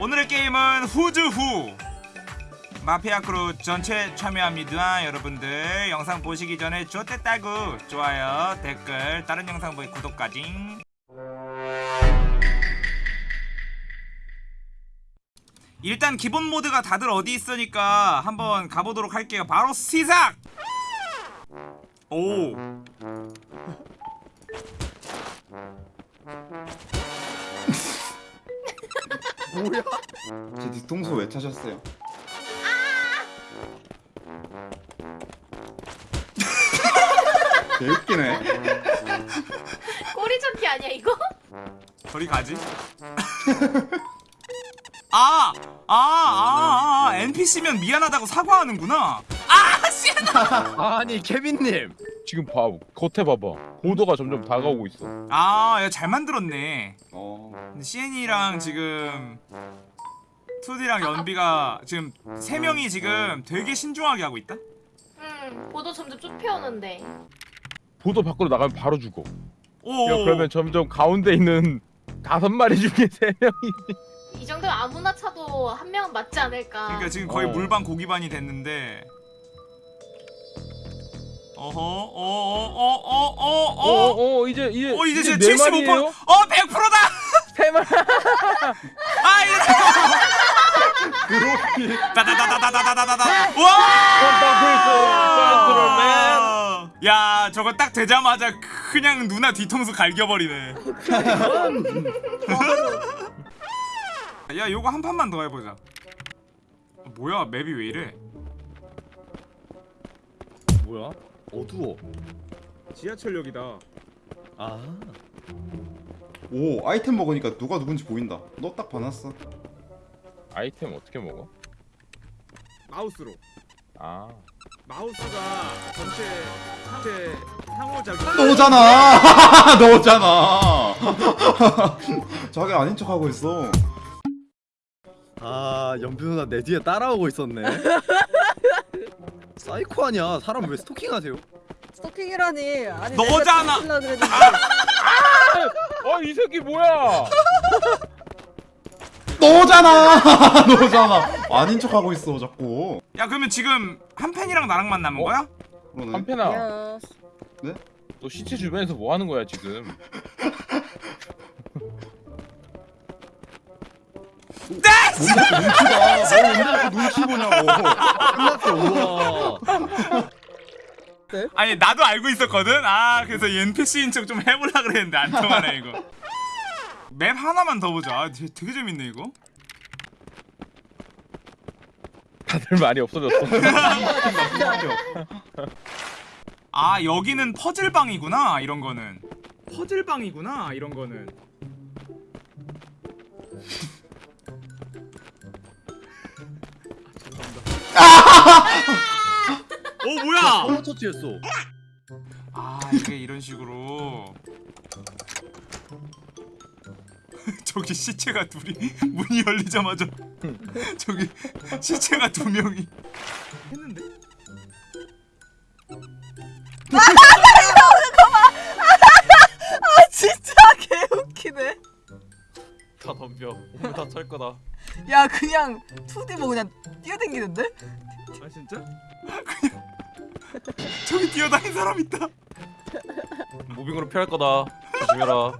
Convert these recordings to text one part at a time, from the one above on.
오늘의 게임은 Who's Who. 마피아 크루 전체 참여합니다. 여러분들 영상 보시기 전에 좋댔다구 좋아요 댓글 다른 영상 보기 구독까지. 일단 기본 모드가 다들 어디 있으니까 한번 가보도록 할게요. 바로 시작! 오 뭐야? 제 뒤통수 왜 차셨어요? 개웃기네. 꼬리 잡기 아니야 이거? 저리 가지 아! 아, 아, 아, NPC면 미안하다고 사과하는구나. 아, 씨! 아니 케빈님 지금 봐 겉에 봐봐 보도가 점점 다가오고 있어 아, 야, 잘 만들었네. 어. 근데 CN이랑 지금 2D랑 연비가 지금 세 명이 지금 되게 신중하게 하고 있다. 응 보도 점점 좁혀오는데 보도 밖으로 나가면 바로 죽어 오. 야, 그러면 점점 가운데 있는 다섯 마리 중에 세 명이 이 정도면 아무나 차도 한 명은 맞지 않을까 그러니까 지금 거의 어. 물반 고기반이 됐는데. 어허, 어어어어어 어. 어 어 이제 이제 어 이제 네 진짜 75%. 마리예요? 어 100%다. 세 마리 아 이거. 따다다다다다다다다. 와. 야 저거 딱 되자마자 그냥 누나 뒤통수 갈겨 버리네. 야 요거 한 판만 더 해 보자. 뭐야 맵이 왜 이래? 뭐야? 어두워. 지하철역이다. 아. 오 아이템 먹으니까 누가 누군지 보인다. 너 딱 봐놨어. 아이템 어떻게 먹어? 마우스로. 아 마우스가 전체 전체 상호작용. 너잖아. 너잖아. 자기 아닌 척 하고 있어. 아 연비 누나 내 뒤에 따라오고 있었네. 사이코 아니야? 사람 왜 스토킹하세요? 스토킹이라니 아니 너잖아. 내가 그랬는데 어이 새끼 뭐야 너잖아. 너잖아. 아닌 척 하고 있어 자꾸. 야 그러면 지금 한편이랑 나랑만 남은 어? 거야? 그러네. 한편아 야너 시체 주변에서 뭐 하는 거야 지금 눈치 보냐고. 끝났어. 우와. 아니 나도 알고 있었거든. 아 그래서 이 NPC인 척 좀 해보려 그랬는데 안 통하네 이거. 맵 하나만 더 보자. 아, 되게, 재밌네 이거. 다들 말이 없어졌어 아 여기는 퍼즐 방이구나 이런 거는. 퍼즐 방이구나 이런 거는. 어 뭐야? 터치했어. 아 이게 이런 식으로. 저기 시체가 둘이 문이 열리자마자 저기 시체가 두 명이 야 그냥 2D 뭐 그냥 뛰어댕기는데? 아 진짜? 저기 뛰어다니는 사람 있다 무빙으로 피할 거다 조심해라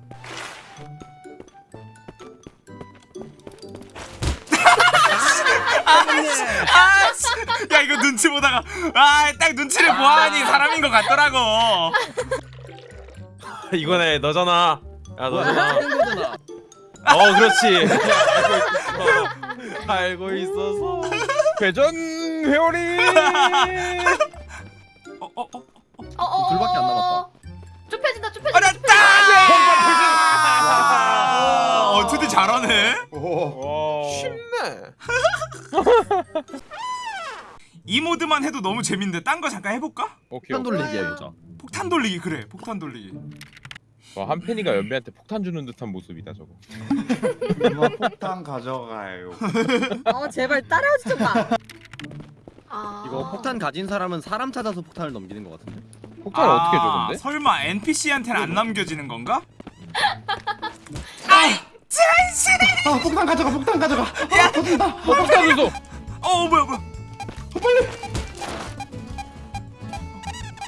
아, 씨. 야 이거 눈치 보다가 아 딱 눈치를 보아하니 사람인 것 같더라고. 이거네 너잖아 야 너잖아 거잖아. 어 그렇지 알고 있어서 회전 회오리 어, 어, 어, 어 어 어 둘밖에 안 남았다. 좁혀진다 좁혀진다. 아, 어, 투디 잘하네. 오. 쉽네 이 모드만 해도 너무 재밌는데 딴 거 잠깐 해볼까? 오케이 한 돌리기 해보자. 폭탄 돌리기 그래. 폭탄 돌리기. 와 한편이가 연비한테 폭탄 주는 듯한 모습이다 저거 누나 폭탄 가져가요. 어 제발 따라오지 좀 마 아... 이거 폭탄 가진 사람은 사람 찾아서 폭탄을 넘기는 것 같은데. 폭탄을 어떻게 줘 아, 근데? 설마 NPC한테는 안 남겨지는 건가? 아이, 자! 아 폭탄 가져가 폭탄 가져가 아 터진다 어 폭탄 줬어 어 뭐야 뭐야 빨리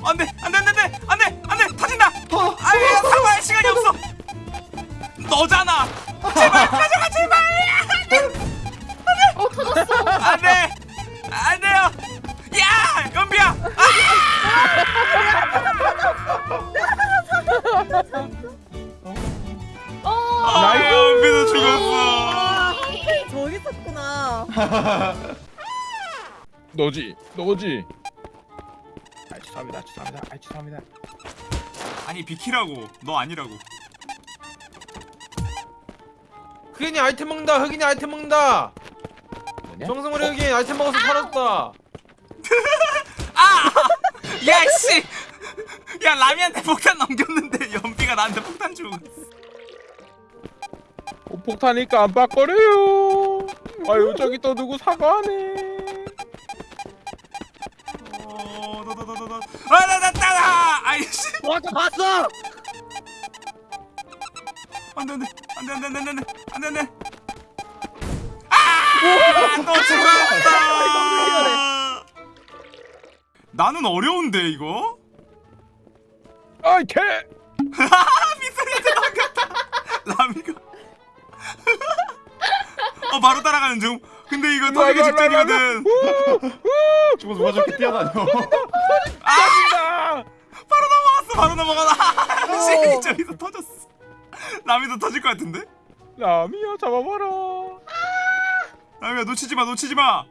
안돼 안돼 안돼 안돼 안돼 터진다 어. 아야 사과할 시간이 없어 너잖아 제발 가져가 제발! 어 터졌어. 안돼! 안돼요! 야! 연비야! 어. 아 연비도 죽었어. 저기 있었구나. 너지 너지. 아 죄송합니다 죄송합니다 아 죄송합니다. 아니 비키라고. 너 아니라고 흑인이 아이템 먹는다 흑인이 아이템 먹는다. 뭐냐? 정성우리 흑인 아이템 먹어서 살았다. 야씨! 야 라미한테 폭탄 넘겼는데 연비가 나한테 폭탄 주고 어, 폭탄이 깜빡거려요. 아유 저기 또 누구 사과하네. 어, 너너너너너. 아나나나나! 아이씨! 와저 봤어. 안돼 안돼. 안돼 안돼 안돼 안돼 안돼 안돼 아또 죽었다. 나는 어려운데 이거? 아이 개! 미소리한테 넘겼다. 라미가. 어 바로 따라가는 중. 근데 이거 터지기. 직전이거든. 저거 누가 저렇게 뛰어다녀 아 아! 바로 넘어갔어 바로 넘어가다 씨 저기서 터졌어. 라미도 터질 것 같은데 라미야 잡아봐라. 라미야 놓치지 마 놓치지 마.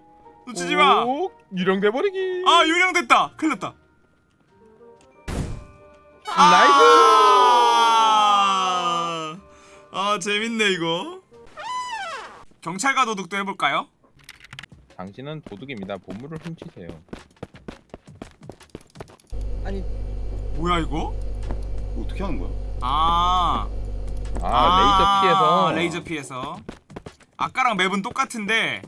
놓치지 마. 오, 유령돼 버리기. 아 유령됐다. 큰일 났다. Nice! 아, 아 재밌네 이거. 경찰과 도둑도 해볼까요? 당신은 도둑입니다. 보물을 훔치세요. 아니. 뭐야? 이거 어떻게 하는 거야? 아, 아, 레이저 피해서. 레이저 피해서. 아까랑 map은 똑같은데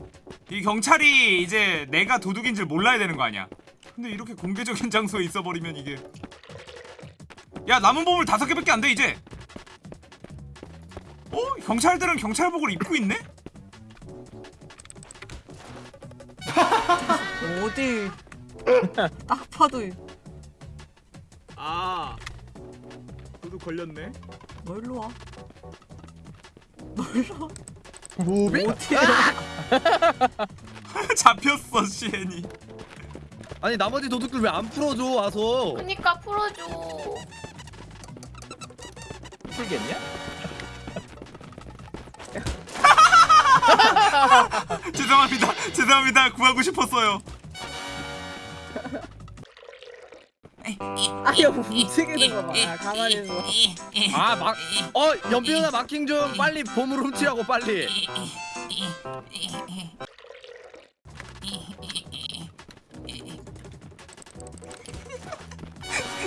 이 경찰이 이제 내가 도둑인 줄 몰라야 되는 거 아니야? 근데 이렇게 공개적인 장소에 있어버리면 이게. 야 남은 보물 다섯 개밖에 안 돼 이제. 어? 경찰들은 경찰복을 입고 있네? 어디? 딱 봐도 아 도둑 걸렸네 뭘로 와? 무빙? 어디? 잡혔어 시엔이 아니 나머지 도둑들 왜 안 풀어줘 와서? 그니까 풀어줘. 풀겠냐? 죄송합니다 죄송합니다 구하고 싶었어요 아니 움직이는 거 봐. 아, 가만히 있어. 아 막. 어 연비 누나 마킹 좀 빨리 보물 훔치라고 빨리.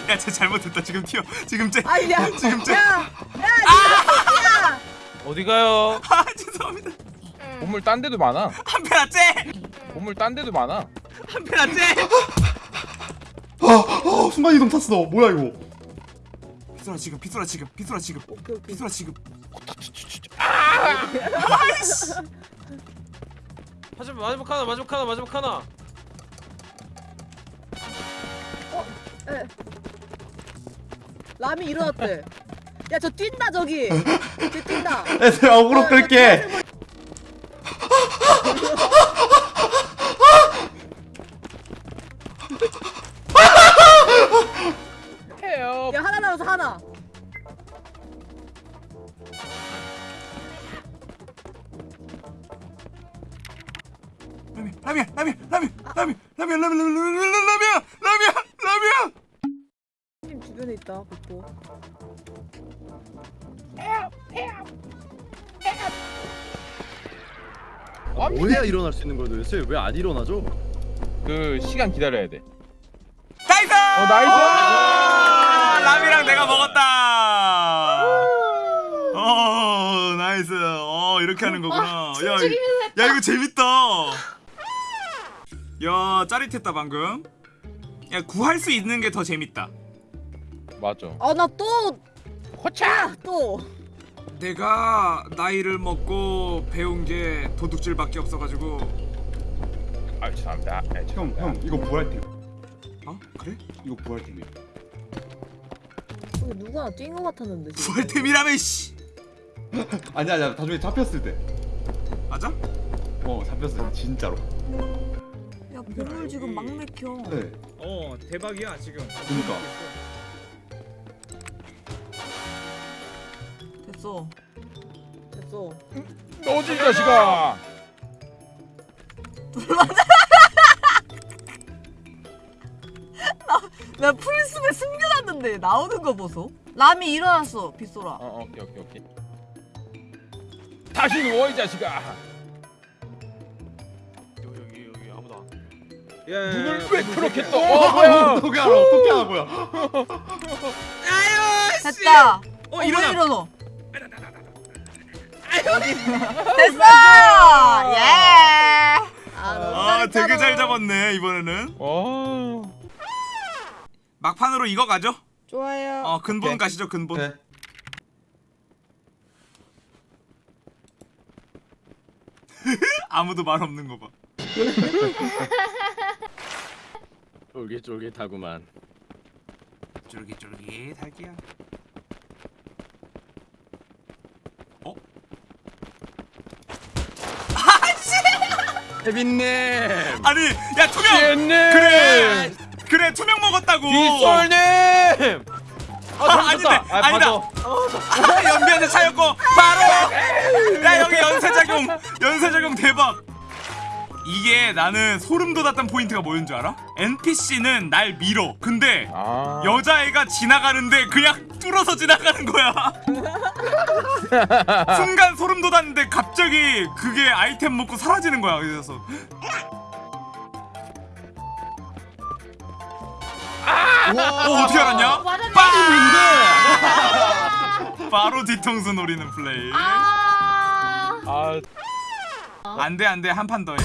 야쟤 잘못했다 지금 튀어 지금 쟤 아니 야, 지금 쟤 야, 어디 가요 아 죄송합니다 응. 보물 딴 데도 많아 한패 낫쟤 보물 딴 데도 많아 한패 낫쟤 아, 아 순간이동 탔어. 뭐야 이거? 비소라 지금 비소라 지금 비소라 지금. 비소라 지금. 하지만 마지막 하나 마지막 하나 마지막 하나. 라미 일어났대. 야 저 뛴다 저기. 쟤 뛴다. 애들 어그로 끌게 야 하나. 라미야 라미야 라미야 라미야 라미야 라미야 라미야 라미야 라미야 님 주변에 있다 복도. 아, 뭐해야 일어날 수 있는 거야 도대체 왜 안 일어나죠? 그 시간 기다려야 돼 nice 어, nice! 아, 라미랑 내가 먹었다. 어 nice. 어 이렇게 하는 거구나. 야, 이- 죽이면 야 이거 재밌다. 야 짜릿했다 방금. 야 구할 수 있는 게 더 재밌다. 맞아. 아나또. 호차! 또. 내가 나이를 먹고 배운 게 도둑질밖에 없어가지고. 아 죄송합니다. 네, 형, 죄송합니다. 형 이거 부활템. 어? 그래? 이거 부활템이야. 저기 누가 뛴 거 같았는데 지금. 부활템이라며 씨 아니야, 아니야. 나중에 잡혔을 때. 맞아? 어, 잡혔을 때 진짜로. 야 보물 지금 막 맥혀. 네. 어 대박이야 지금. 그니까. 됐어. 됐어. 너지 이 자식아. 나 풀숲에 숨겨놨는데 나오는 거 보소. 람이 일어났어 빗소라. 어 어, 오케이 오케이 오케이. 다시 누워 이 자식아. 여기 여기 아무도 안. 야, 야, 눈을 야, 왜 야, 그렇게 야, 떠? 야. 어 뭐야? 어떻게 알아? 어떻게 알아? 뭐야? 됐다. 어 어, 일어나. 왜 일어나? 됐어. 예. 아, 아 되게. 잘 잡았네 이번에는 어. 막판으로 이거 가죠? 좋아요. 어 근본 오케이. 가시죠 근본 네. 아무도 말 없는 거 봐 쫄깃쫄깃하구만. 쫄깃쫄깃 할게요 케빈님. 아니 야 투명 쟤님. 그래 그래 투명 먹었다고. 빗솔님. 아, 아닌데 아니다. 아, 연비한테 차였고 바로! 야 여기 연쇄작용 연쇄작용 대박. 이게 나는 소름 돋았던 포인트가 뭐였는 줄 알아? NPC는 날 밀어. 근데 아. 여자애가 지나가는데 그냥 뚫어서 지나가는 거야. 순간 소름 돋았는데 갑자기 그게 아이템 먹고 사라지는 거야 그래서 어 어떻게 알았냐? 맞았네. 바로 뒤통수 노리는 플레이 아. 아 안돼 안돼 한 판 더해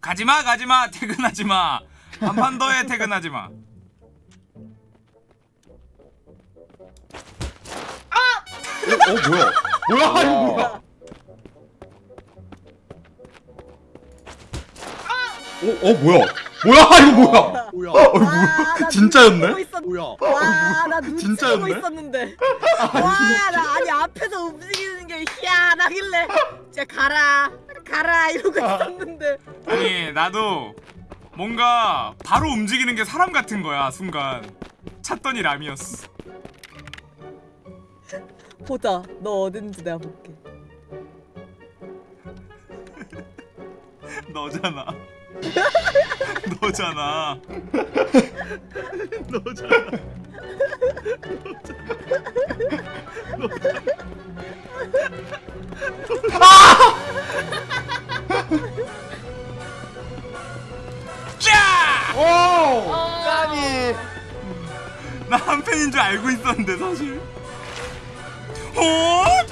가지마 가지마 퇴근하지 마 한 판 더해 퇴근하지마 어, 뭐야? 뭐야? 이거 뭐야? 어, 어 뭐야? 뭐야? 이거 뭐야? 뭐야? 어, 이거 와, 뭐야? 나 진짜였네? 뭐야? 와, 나 눈치 보고? 있었는데. 와, 나 아니 앞에서 움직이는 게 희한하길래 진짜 가라, 가라 이러고 있었는데. 아니 나도 뭔가 바로 움직이는 게 사람 같은 거야 순간 찾더니 람이었어 보자, 너 어딘지 내가 볼게. 너잖아 너잖아 너잖아. 짜! 오! 까비. 나 한 팬인 줄 알고 있었는데 사실 어?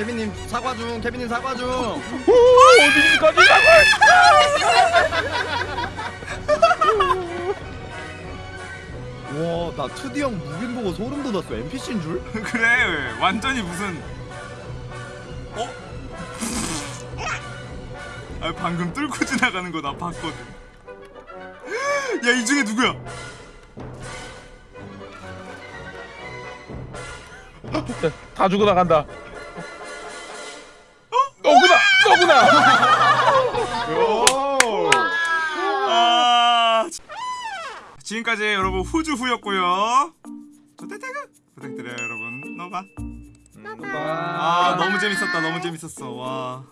케빈님 사과 중. 케빈님 사과 중. 어디까지 와, 나 2D 형 무빙 보고 소름 돋았어. NPC인 줄? 그래 완전히 무슨 어? 아 방금 뚫고 지나가는 거 나 봤거든 야 이 중에 누구야? 다 죽어 나간다. 아. 지금까지 여러분 후주 후였고요. 조대태그 부탁드려요 여러분. 너봐 아 너무 재밌었다 너무 재밌었어. 와